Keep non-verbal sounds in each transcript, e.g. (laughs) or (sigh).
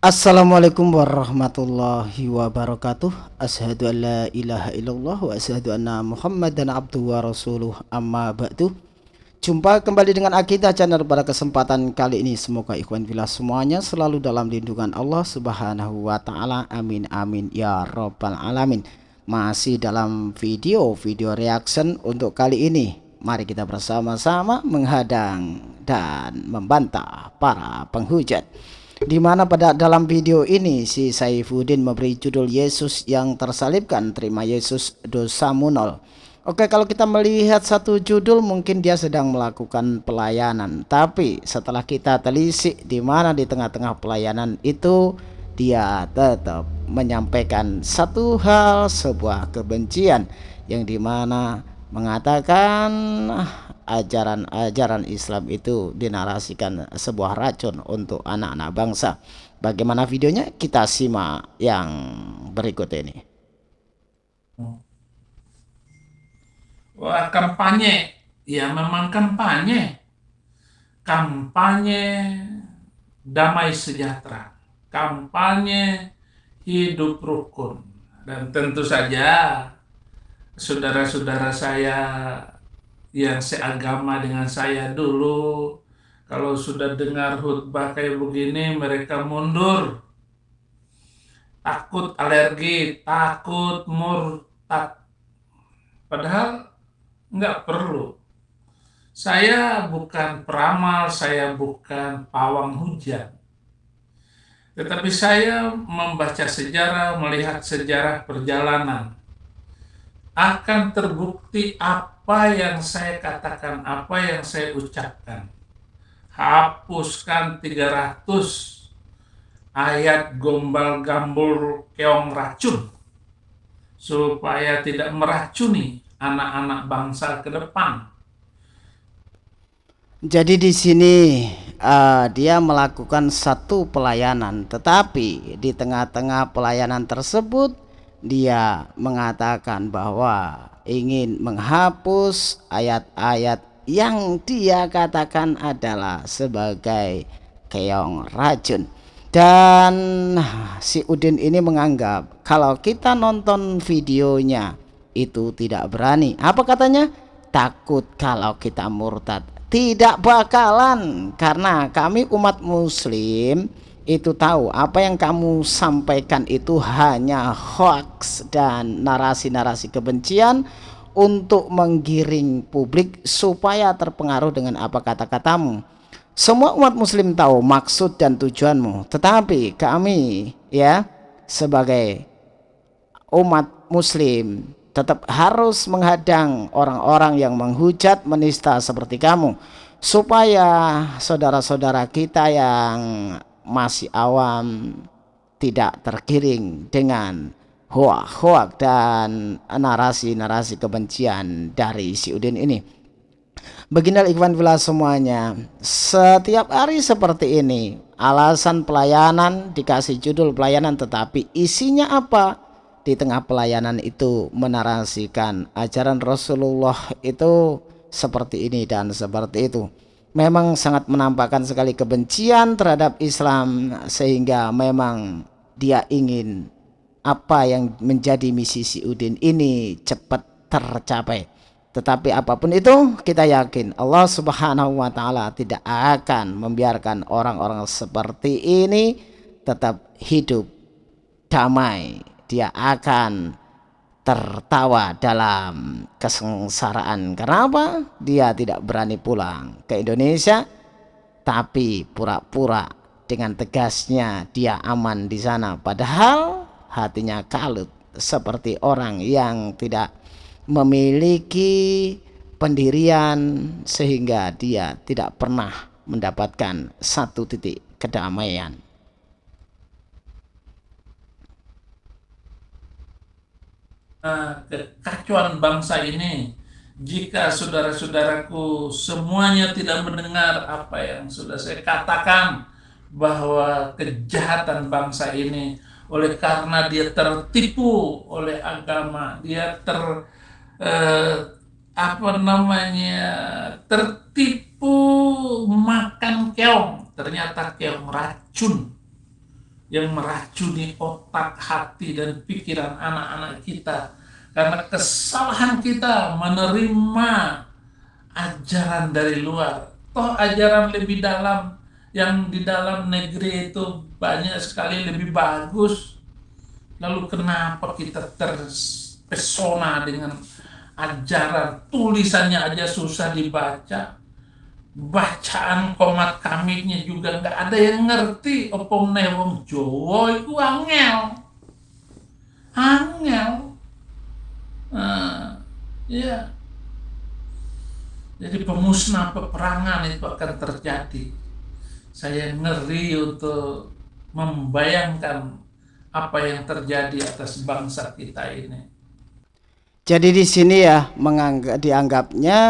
Assalamualaikum warahmatullahi wabarakatuh. Ashadu an la ilaha illallah wa ashadu anna muhammadan abduhu wa rasuluh. Amma ba'du. Jumpa kembali dengan Akidah Channel pada kesempatan kali ini. Semoga ikhwan bila semuanya selalu dalam lindungan Allah subhanahu wa ta'ala. Amin amin ya rabbal alamin. Masih dalam video-video reaction untuk kali ini. Mari kita bersama-sama menghadang dan membantah para penghujat di mana pada dalam video ini si Saifuddin memberi judul Yesus yang tersalibkan terima Yesus dosamu nol. Oke kalau kita melihat satu judul mungkin dia sedang melakukan pelayanan. Tapi setelah kita telisik di mana di tengah-tengah pelayanan itu dia tetap menyampaikan satu hal sebuah kebencian yang di mana mengatakan ajaran-ajaran Islam itu dinarasikan sebuah racun untuk anak-anak bangsa. Bagaimana videonya? Kita simak yang berikut ini. Wah, kampanye. Ya, memang kampanye. Kampanye damai sejahtera. Kampanye hidup rukun. Dan tentu saja saudara-saudara saya yang seagama dengan saya dulu. Kalau sudah dengar khutbah kayak begini mereka mundur. Takut alergi takut murtad. Padahal nggak perlu. Saya bukan peramal saya bukan pawang hujan. Tetapi saya membaca sejarah melihat sejarah perjalanan. Akan terbukti apa yang saya katakan, apa yang saya ucapkan. Hapuskan 300 ayat gombal gambul keong racun supaya tidak meracuni anak-anak bangsa ke depan. Jadi di sini uh, dia melakukan satu pelayanan, tetapi di tengah-tengah pelayanan tersebut dia mengatakan bahwa ingin menghapus ayat-ayat yang dia katakan adalah sebagai keong racun. Dan si Udin ini menganggap kalau kita nonton videonya itu tidak berani. Apa katanya? Takut kalau kita murtad. Tidak bakalan karena kami umat muslim itu tahu. Apa yang kamu sampaikan itu hanya hoax dan narasi-narasi kebencian untuk menggiring publik supaya terpengaruh dengan apa kata-katamu. Semua umat muslim tahu maksud dan tujuanmu, tetapi kami ya sebagai umat muslim tetap harus menghadang orang-orang yang menghujat menista seperti kamu. Supaya saudara-saudara kita yang masih awam tidak tergiring dengan hoak-hoak dan narasi-narasi kebencian dari si Udin ini. Beginilah Ikhwan Villa semuanya, setiap hari seperti ini, alasan pelayanan dikasih judul pelayanan tetapi isinya apa? Di tengah pelayanan itu menarasikan ajaran Rasulullah itu seperti ini dan seperti itu memang sangat menampakkan sekali kebencian terhadap Islam sehingga memang dia ingin apa yang menjadi misi si Udin ini cepat tercapai. Tetapi apa pun itu kita yakin Allah subhanahu wa ta'ala tidak akan membiarkan orang-orang seperti ini tetap hidup damai. Dia akan tertawa dalam kesengsaraan. Karena apa? Dia tidak berani pulang ke Indonesia, tapi pura-pura dengan tegasnya dia aman di sana. Padahal hatinya kalut seperti orang yang tidak memiliki pendirian sehingga dia tidak pernah mendapatkan satu titik kedamaian. Kekacauan bangsa ini jika saudara-saudaraku semuanya tidak mendengar apa yang sudah saya katakan bahwa kejahatan bangsa ini oleh karena dia tertipu oleh agama dia ter eh, apa namanya tertipu makan keong ternyata keong racun yang meracuni otak, hati, dan pikiran anak-anak kita. Karena kesalahan kita menerima ajaran dari luar. Toh ajaran lebih dalam yang di dalam negeri itu banyak sekali lebih bagus. Lalu kenapa kita terpesona dengan ajaran tulisannya aja susah dibaca? Bacaan komat kaminya juga nggak ada yang ngerti. Opong newong Jawa itu angel. Angel. Nah, ya jadi pemusnah peperangan itu akan terjadi. Saya ngeri untuk membayangkan apa yang terjadi atas bangsa kita ini. Jadi di sini ya menganggap dianggapnya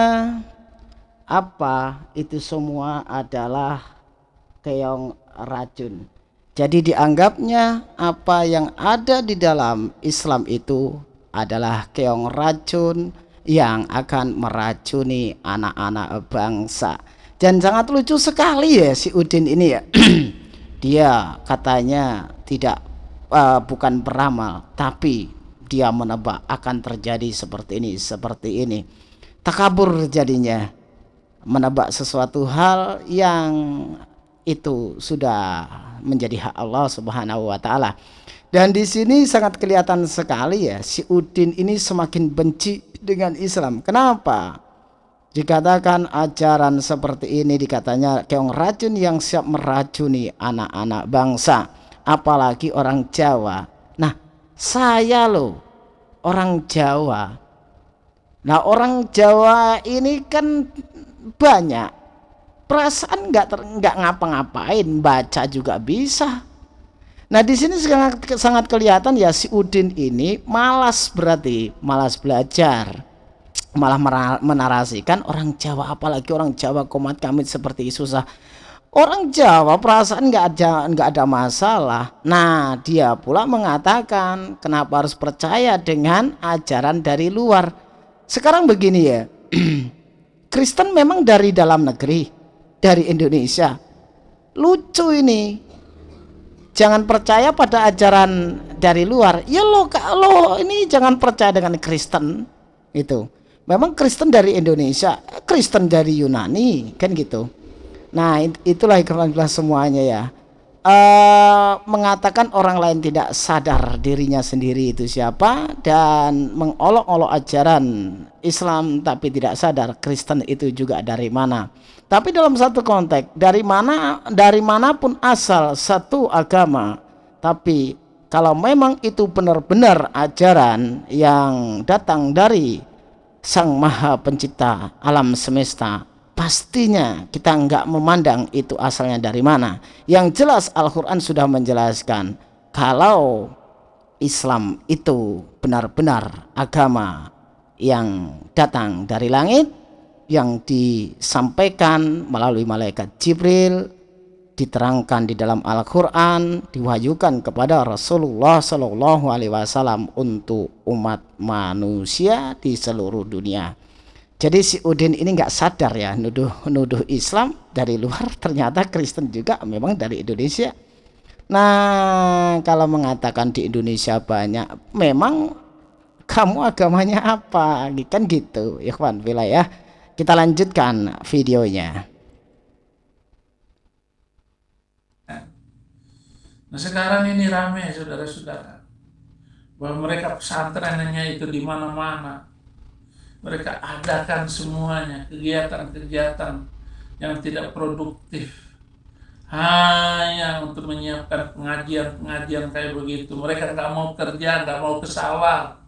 apa itu semua adalah keong racun. Jadi dianggapnya apa yang ada di dalam Islam itu adalah keong racun yang akan meracuni anak-anak bangsa. Dan sangat lucu sekali ya si Udin ini ya. (clears throat) dia katanya tidak uh, bukan beramal tapi dia menebak akan terjadi seperti ini, seperti ini. Takabur jadinya menebak sesuatu hal yang itu sudah menjadi hak Allah Subhanahu wa taala. Dan di sini sangat kelihatan sekali ya si Udin ini semakin benci dengan Islam. Kenapa? Dikatakan ajaran seperti ini dikatanya keong racun yang siap meracuni anak-anak bangsa, apalagi orang Jawa. Nah, saya loh orang Jawa. Nah, orang Jawa ini kan banyak. Perasaan nggak nggak ngapa-ngapain baca juga bisa. Nah di sini sangat sangat kelihatan ya si Udin ini malas berarti malas belajar. Malah menarasikan orang Jawa apalagi orang Jawa komat kamit seperti susah. Orang Jawa perasaan nggak ada nggak ada masalah. Nah dia pula mengatakan kenapa harus percaya dengan ajaran dari luar? Sekarang begini ya (clears throat) Kristen memang dari dalam negeri, dari Indonesia. Lucu ini. Jangan percaya pada ajaran dari luar. Ya lo kalau ini jangan percaya dengan Kristen itu. Memang Kristen dari Indonesia, Kristen dari Yunani, kan gitu. Nah, itulah ikhwan semuanya ya uh, mengatakan orang lain tidak sadar dirinya sendiri itu siapa dan mengolok-olok ajaran Islam tapi tidak sadar Kristen itu juga dari mana. Tapi dalam satu konteks dari mana dari mana pun asal satu agama tapi kalau memang itu benar-benar ajaran yang datang dari Sang Maha Pencipta alam semesta pastinya kita nggak memandang itu asalnya dari mana. Yang jelas Al-Quran sudah menjelaskan kalau Islam itu benar-benar agama yang datang dari langit yang disampaikan melalui malaikat Jibril diterangkan di dalam Al-Quran diwahyukan kepada Rasulullah Shallallahu Alaihi Wasallam untuk umat manusia di seluruh dunia jadi si Udin ini nggak sadar ya nuduh nuduh Islam dari luar (laughs) ternyata Kristen juga memang dari Indonesia. Nah kalau mengatakan di Indonesia banyak memang kamu agamanya apa? Kan gitu ya kawan ya kita lanjutkan videonya. Nah sekarang ini rame saudara-saudara. Bahwa mereka pesantrennya itu di mana-mana mereka adakan semuanya kegiatan-kegiatan yang tidak produktif. Hanya untuk menyiapkan pengajian-pengajian kayak begitu. Mereka nggak mau kerja nggak mau ke sawah.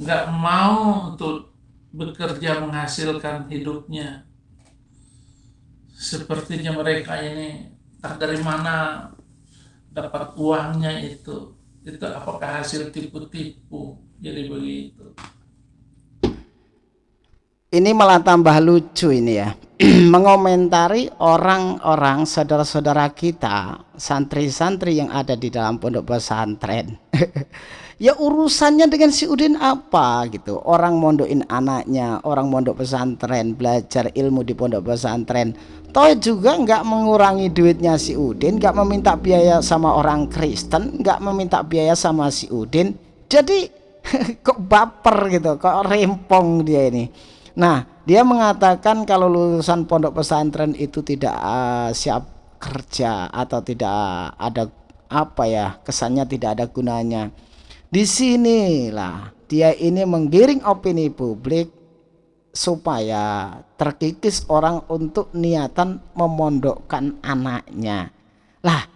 Nggak mau untuk bekerja menghasilkan hidupnya. Sepertinya mereka ini tak dari mana dapat uangnya itu. Itu apakah hasil tipu-tipu? Jadi begitu ini malah tambah lucu ini ya. (clears throat) Mengomentari orang-orang saudara-saudara kita santri-santri yang ada di dalam pondok pesantren. (laughs) Ya urusannya dengan si Udin apa gitu? Orang mondokin anaknya orang mondok pesantren belajar ilmu di pondok pesantren. Toh juga nggak mengurangi duitnya si Udin nggak meminta biaya sama orang Kristen nggak meminta biaya sama si Udin. Jadi (laughs) kok baper gitu kok rempong dia ini Nah, dia mengatakan kalau lulusan pondok pesantren itu tidak uh, siap kerja atau tidak ada apa ya kesannya tidak ada gunanya. Di sinilah dia ini menggiring opini publik supaya terkikis orang untuk niatan memondokkan anaknya. Lah,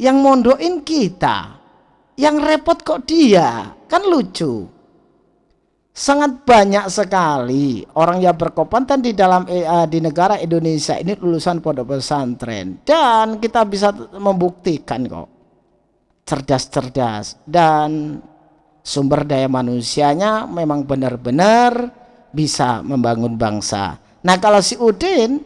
yang mondokin kita, yang repot kok dia, kan lucu sangat banyak sekali orang yang berkompeten di dalam uh, di negara Indonesia ini lulusan pondok pesantren dan kita bisa membuktikan kok cerdas-cerdas dan sumber daya manusianya memang benar-benar bisa membangun bangsa. Nah kalau si Udin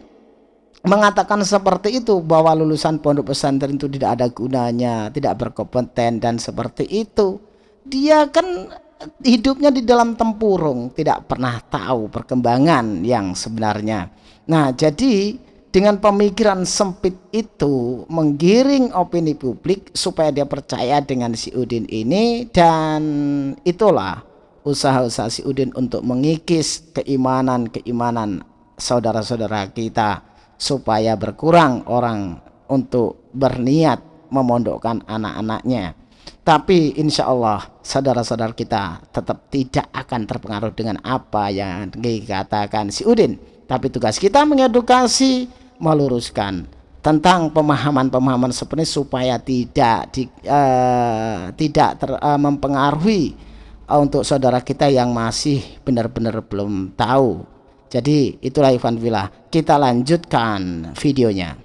mengatakan seperti itu bahwa lulusan pondok pesantren itu tidak ada gunanya, tidak berkompeten dan seperti itu, dia kan hidupnya di dalam tempurung, tidak pernah tahu perkembangan yang sebenarnya. Nah, jadi dengan pemikiran sempit itu menggiring opini publik supaya dia percaya dengan si Udin ini dan itulah usaha-usaha si Udin untuk mengikis keimanan-keimanan saudara-saudara kita supaya berkurang orang untuk berniat memondokkan anak-anaknya. Tapi insya Allah saudara-saudara kita tetap tidak akan terpengaruh dengan apa yang dikatakan si Udin. Tapi tugas kita mengedukasi, meluruskan tentang pemahaman-pemahaman seperti supaya tidak di, uh, tidak ter, uh, mempengaruhi uh, untuk saudara kita yang masih benar-benar belum tahu. Jadi itulah Ivan Villa. Kita lanjutkan videonya.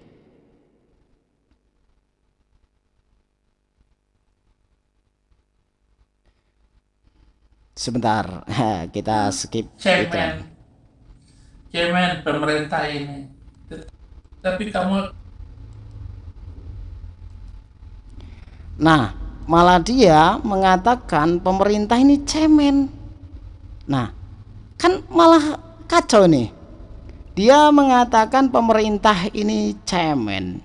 Sebentar. (laughs) Kita skip cemen cemen pemerintah ini. Tapi kamu nah malah dia mengatakan pemerintah ini cemen nah kan malah kacau nih. Dia mengatakan pemerintah ini cemen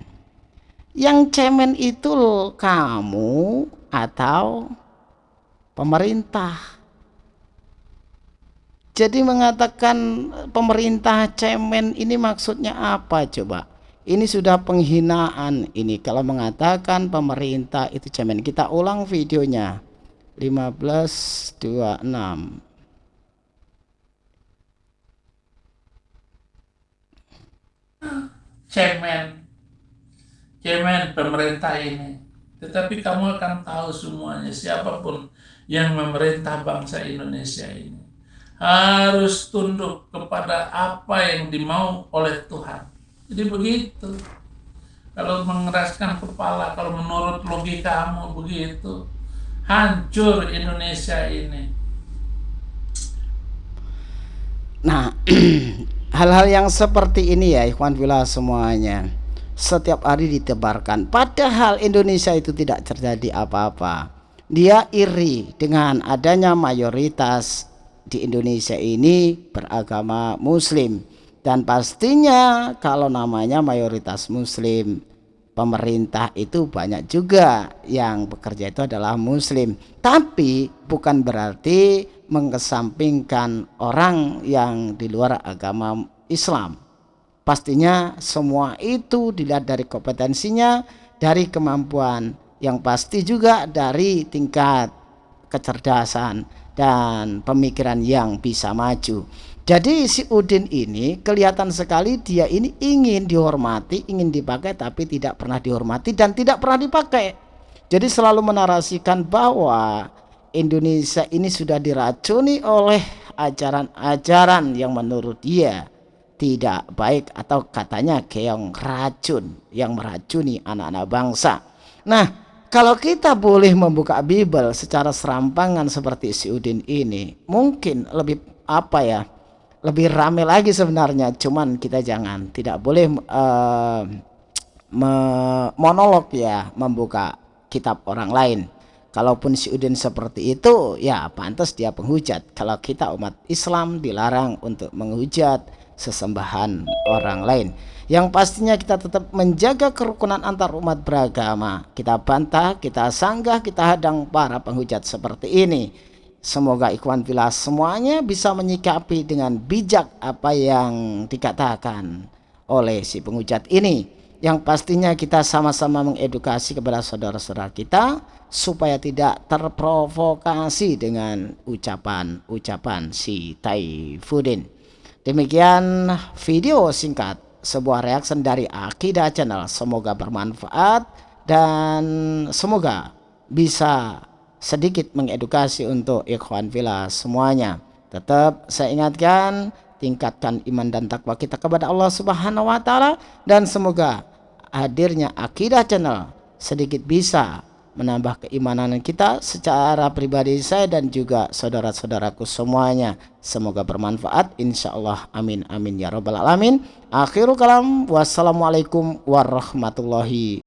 yang cemen itu kamu atau pemerintah jadi mengatakan pemerintah cemen ini maksudnya apa coba? Ini sudah penghinaan ini kalau mengatakan pemerintah itu cemen. Kita ulang videonya. 1526. Cemen. Cemen pemerintah ini. Tetapi kamu akan tahu semuanya siapa pun yang memerintah bangsa Indonesia ini harus tunduk kepada apa yang dimau oleh Tuhan. Jadi begitu. Kalau mengeraskan kepala, kalau menurut logikamu begitu, hancur Indonesia ini. Nah, (clears throat) hal-hal yang seperti ini ya Ikhwan Villa semuanya setiap hari ditebarkan. Padahal Indonesia itu tidak terjadi apa-apa. Dia iri dengan adanya mayoritas di Indonesia ini beragama muslim. Dan pastinya kalau namanya mayoritas muslim pemerintah itu banyak juga yang bekerja itu adalah muslim. Tapi bukan berarti mengesampingkan orang yang di luar agama Islam. Pastinya semua itu dilihat dari kompetensinya dari kemampuan yang pasti juga dari tingkat kecerdasan dan pemikiran yang bisa maju. Jadi si Udin ini kelihatan sekali dia ini ingin dihormati, ingin dipakai tapi tidak pernah dihormati dan tidak pernah dipakai. Jadi selalu menarasikan bahwa Indonesia ini sudah diracuni oleh ajaran-ajaran yang menurut dia tidak baik atau katanya keong racun yang meracuni anak-anak bangsa. Nah, kalau kita boleh membuka Bible secara serampangan seperti si Udin ini, mungkin lebih apa ya? lebih rame lagi sebenarnya. Cuman kita jangan tidak boleh uh, monolog ya membuka kitab orang lain. Kalaupun si Udin seperti itu ya pantas dia penghujat. Kalau kita umat Islam dilarang untuk menghujat sesembahan orang lain yang pastinya kita tetap menjaga kerukunan antar umat beragama kita bantah kita sanggah kita hadang para penghujat seperti ini Semoga ikhwan filah semuanya bisa menyikapi dengan bijak apa yang dikatakan oleh si pengucat ini. Yang pastinya kita sama-sama mengedukasi kepada saudara-saudara kita supaya tidak terprovokasi dengan ucapan-ucapan si Taifudin. Demikian video singkat sebuah reaksi dari Akidah Channel. Semoga bermanfaat dan semoga bisa sedikit mengedukasi untuk ikhwan villa semuanya. Tetap saya ingatkan tingkatkan iman dan takwa kita kepada Allah Subhanahu wa taala dan semoga hadirnya Akidah Channel sedikit bisa menambah keimanan kita secara pribadi saya dan juga saudara-saudaraku semuanya. Semoga bermanfaat insyaallah amin amin ya rabbal alamin. Akhirul kalam wassalamualaikum warahmatullahi